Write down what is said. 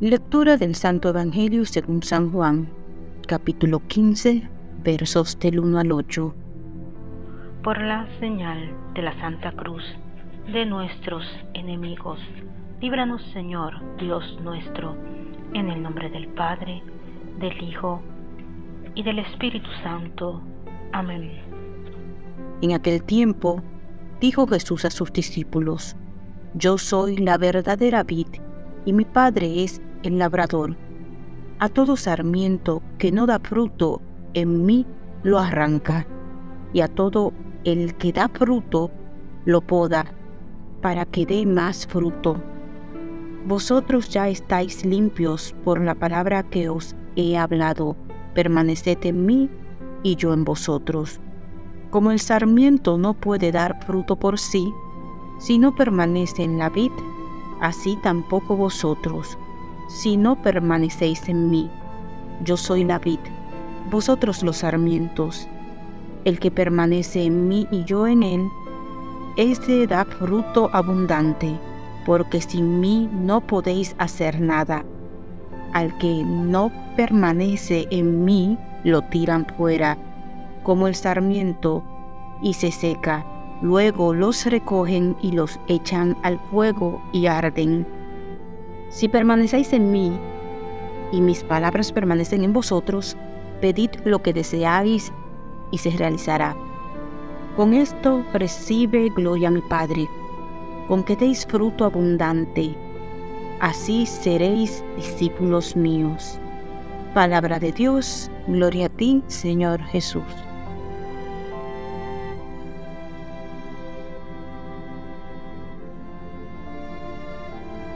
Lectura del Santo Evangelio según San Juan, capítulo 15, versos del 1 al 8. Por la señal de la Santa Cruz de nuestros enemigos, líbranos Señor Dios nuestro, en el nombre del Padre, del Hijo y del Espíritu Santo. Amén. En aquel tiempo dijo Jesús a sus discípulos, Yo soy la verdadera vid, y mi Padre es el labrador. A todo sarmiento que no da fruto en mí lo arranca, y a todo el que da fruto lo poda, para que dé más fruto. Vosotros ya estáis limpios por la palabra que os he hablado. Permaneced en mí y yo en vosotros. Como el sarmiento no puede dar fruto por sí, si no permanece en la vid, así tampoco vosotros si no permanecéis en mí. Yo soy la vid, vosotros los sarmientos. El que permanece en mí y yo en él, ese da fruto abundante, porque sin mí no podéis hacer nada. Al que no permanece en mí, lo tiran fuera, como el sarmiento, y se seca. Luego los recogen y los echan al fuego y arden. Si permanecéis en mí y mis palabras permanecen en vosotros, pedid lo que deseáis y se realizará. Con esto recibe gloria mi Padre, con que deis fruto abundante. Así seréis discípulos míos. Palabra de Dios, gloria a ti, Señor Jesús.